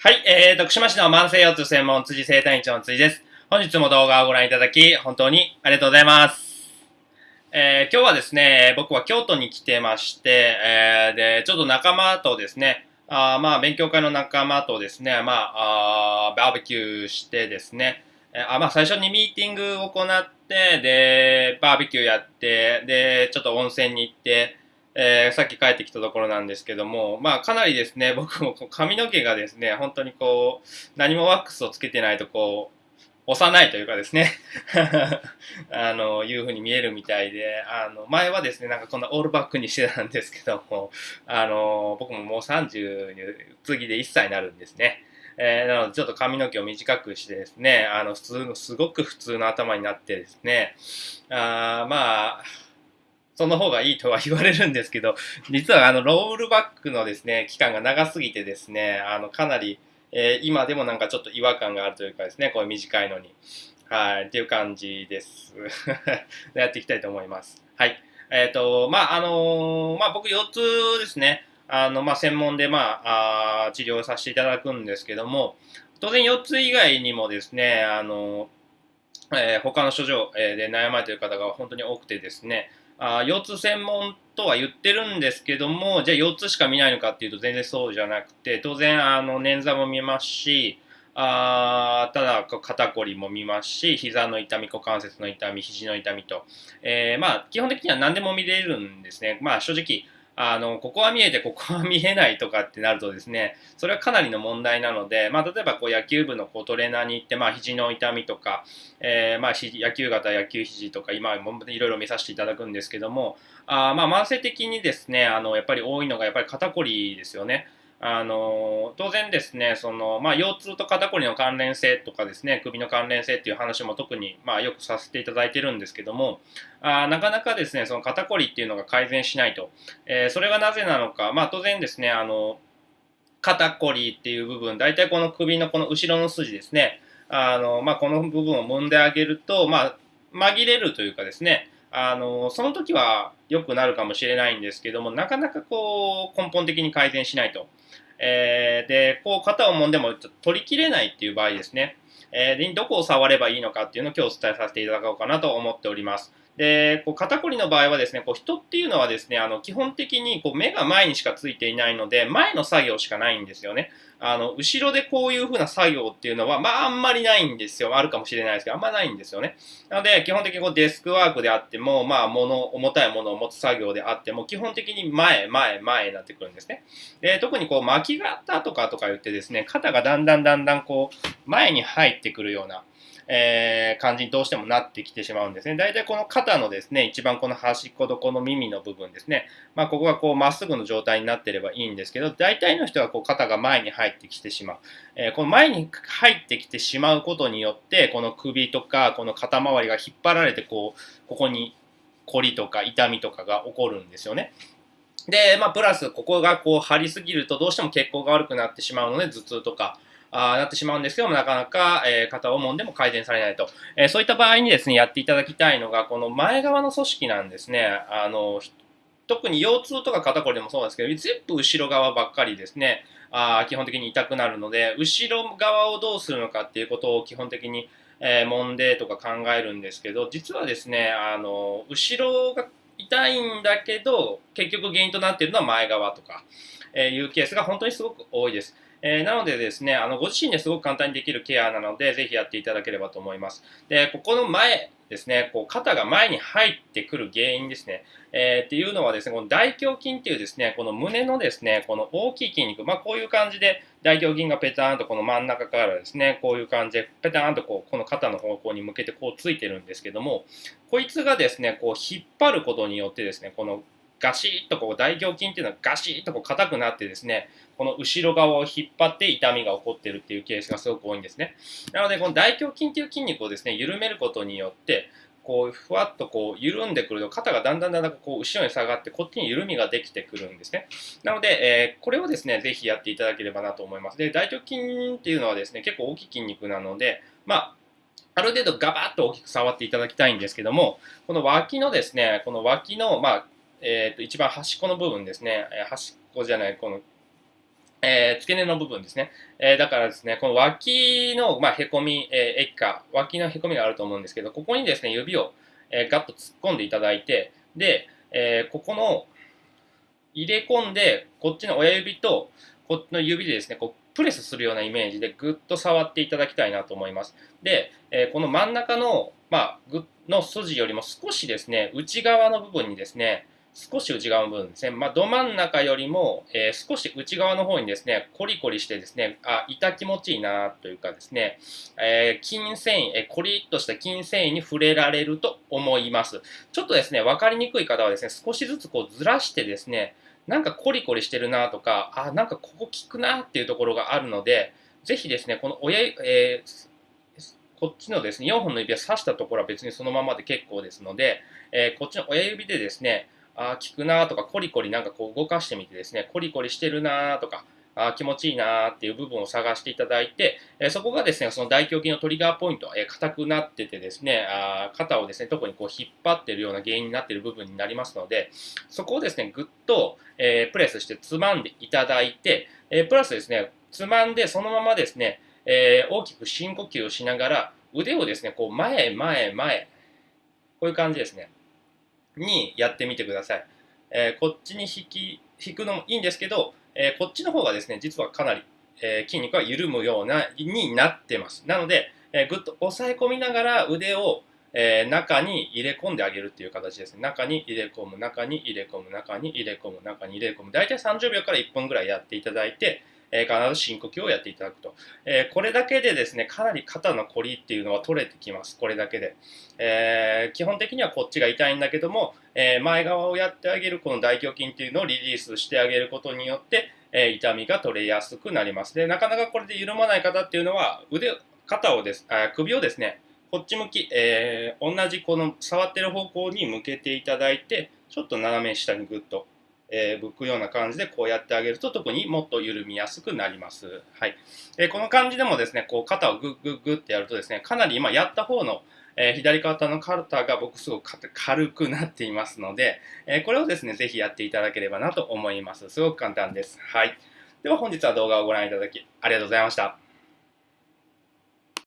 はい、えー、徳島市の慢性腰痛専門辻生体院長の辻です。本日も動画をご覧いただき、本当にありがとうございます。えー、今日はですね、僕は京都に来てまして、えー、で、ちょっと仲間とですね、あまあ、勉強会の仲間とですね、まあ、あバーベキューしてですね、えー、あまあ、最初にミーティングを行って、で、バーベキューやって、で、ちょっと温泉に行って、えー、さっき帰ってきたところなんですけども、まあかなりですね、僕も髪の毛がですね、本当にこう、何もワックスをつけてないとこう、幼いというかですね あの、いうふうに見えるみたいで、あの、前はですね、なんかこんなオールバックにしてたんですけども、あの、僕ももう30に、次で1歳になるんですね。えー、なのでちょっと髪の毛を短くしてですね、あの、普通の、すごく普通の頭になってですね、あまあ、その方がいいとは言われるんですけど、実はあの、ロールバックのですね、期間が長すぎてですね、あの、かなり、えー、今でもなんかちょっと違和感があるというかですね、こういう短いのに。はい、っていう感じです。やっていきたいと思います。はい。えっ、ー、と、まあ、あのー、まあ、僕4つですね、あの、まあ、専門で、まあ、あ治療させていただくんですけども、当然4つ以外にもですね、あの、えー、他の症状で悩まれている方が本当に多くてですね、あ腰痛専門とは言ってるんですけども、じゃあ腰痛しか見ないのかっていうと全然そうじゃなくて、当然あの捻挫も見ますし、あただ肩こりも見ますし、膝の痛み、股関節の痛み、肘の痛みと、えー、まあ基本的には何でも見れるんですね。まあ正直、あの、ここは見えて、ここは見えないとかってなるとですね、それはかなりの問題なので、まあ、例えばこう野球部のこうトレーナーに行って、まあ、肘の痛みとか、えー、まあ、野球型、野球肘とか、今、いろいろ見させていただくんですけども、あまあ、慢性的にですね、あの、やっぱり多いのが、やっぱり肩こりですよね。あの当然ですね、そのまあ、腰痛と肩こりの関連性とかですね、首の関連性っていう話も特に、まあ、よくさせていただいてるんですけども、あなかなかですね、その肩こりっていうのが改善しないと。えー、それがなぜなのか、まあ、当然ですね、あの肩こりっていう部分、大体この首のこの後ろの筋ですね、あのまあ、この部分を揉んであげると、まあ、紛れるというかですね、あのその時は良くなるかもしれないんですけども、なかなかこう根本的に改善しないと。えー、で、こう肩を揉んでも取りきれないっていう場合ですね。えー、どこを触ればいいのかっていうのを今日お伝えさせていただこうかなと思っております。で、こう肩こりの場合はですね、こう人っていうのはですね、あの基本的にこう目が前にしかついていないので、前の作業しかないんですよね。あの後ろでこういう風な作業っていうのは、まああんまりないんですよ。あるかもしれないですけど、あんまないんですよね。なので、基本的にこうデスクワークであっても、まあ物、重たいものを持つ作業であっても、基本的に前、前、前になってくるんですね。で、特にこう巻き型とかとか言ってですね、肩がだんだんだんだんこう前に入ってくるような、えー、感じにどうしてもなってきてしまうんですね。大体この肩のですね、一番この端っことこの耳の部分ですね、まあ、ここがこうまっすぐの状態になってればいいんですけど、大体の人はこう肩が前に入ってきてしまう。えー、この前に入ってきてしまうことによって、この首とかこの肩周りが引っ張られてこう、ここに凝りとか痛みとかが起こるんですよね。で、まあ、プラス、ここがこう張りすぎるとどうしても血行が悪くなってしまうので、頭痛とか、あなってしまうんですけども、なかなか、えー、肩を揉んでも改善されないと、えー、そういった場合にですね、やっていただきたいのが、この前側の組織なんですね。あの特に腰痛とか肩こりでもそうですけど、全部後ろ側ばっかりですね、あ基本的に痛くなるので、後ろ側をどうするのかっていうことを基本的に、えー、揉んでとか考えるんですけど、実はですね、あの後ろが痛いんだけど、結局原因となっているのは前側とか、えー、いうケースが本当にすごく多いです。えー、なのでですね、あのご自身ですごく簡単にできるケアなので、ぜひやっていただければと思います。で、ここの前ですね、こう肩が前に入ってくる原因ですね、えー、っていうのはですね、この大胸筋っていうですね、この胸のですね、この大きい筋肉、まあこういう感じで大胸筋がペターンとこの真ん中からですね、こういう感じでペターンとこうこの肩の方向に向けてこうついてるんですけども、こいつがですね、こう引っ張ることによってですね、このガシッとこう大胸筋っていうのはガシッとこう硬くなってですね、この後ろ側を引っ張って痛みが起こってるっていうケースがすごく多いんですね。なので、この大胸筋っていう筋肉をですね、緩めることによって、こうふわっとこう緩んでくると肩がだんだんだんだんこう後ろに下がってこっちに緩みができてくるんですね。なので、えー、これをですね、ぜひやっていただければなと思います。で、大胸筋っていうのはですね、結構大きい筋肉なので、まあ、ある程度ガバッと大きく触っていただきたいんですけども、この脇のですね、この脇の、まあ、えー、と一番端っこの部分ですね、え端っこじゃない、このえー付け根の部分ですね。えーだからですね、この脇の、まあ、へこみ、えー、液化、脇のへこみがあると思うんですけど、ここにですね、指を、えーガッと突っ込んでいただいて、で、えーここの入れ込んで、こっちの親指とこっちの指でですね、こうプレスするようなイメージでぐっと触っていただきたいなと思います。で、えーこの真ん中の、まあ、ぐの筋よりも少しですね、内側の部分にですね、少し内側の部分ですね、まあ、ど真ん中よりも、えー少し内側の方にですね、コリコリしてですね、あ、痛気持ちいいなというかですね、えー筋繊維、えーコリッとした筋繊維に触れられると思います。ちょっとですね、分かりにくい方はですね、少しずつこうずらしてですね、なんかコリコリしてるなとか、あ、なんかここ効くなっていうところがあるので、ぜひですね、この親、えーこっちのですね、4本の指を刺したところは別にそのままで結構ですので、えーこっちの親指でですね、あー効くなとか、コリコリなんかこう動かしてみてですね、コリコリしてるなとか、あ気持ちいいなっていう部分を探していただいて、えそこがですね、その大胸筋のトリガーポイント、え硬くなっててですね、あ肩をですね、特にこう引っ張ってるような原因になっている部分になりますので、そこをですね、ぐっと、えープレスしてつまんでいただいて、えプラスですね、つまんでそのままですね、え大きく深呼吸をしながら、腕をですね、こう前、前、前、こういう感じですね、にやってみてください。えーこっちに引き、引くのもいいんですけど、えーこっちの方がですね、実はかなり、えー筋肉が緩むような、になってます。なので、えーぐっと押さえ込みながら腕を、えー中に入れ込んであげるっていう形ですね。中に入れ込む、中に入れ込む、中に入れ込む、中に入れ込む。大体30秒から1分ぐらいやっていただいて、えー必ず深呼吸をやっていただくと。えーこれだけでですね、かなり肩のこりっていうのは取れてきます。これだけで。えー基本的にはこっちが痛いんだけども、え前側をやってあげるこの大胸筋っていうのをリリースしてあげることによって、え痛みが取れやすくなります。で、なかなかこれで緩まない方っていうのは、腕、肩をです、あ首をですね、こっち向き、え同じこの触ってる方向に向けていただいて、ちょっと斜め下にグッと、えー、向くような感じでこうやってあげると特にもっと緩みやすくなります。はい。えーこの感じでもですね、こう肩をグッグッグッってやるとですね、かなり今やった方の、えー左肩の肩が僕すごく軽くなっていますので、えこれをですね、ぜひやっていただければなと思います。すごく簡単です。はい。では本日は動画をご覧いただきありがとうございました。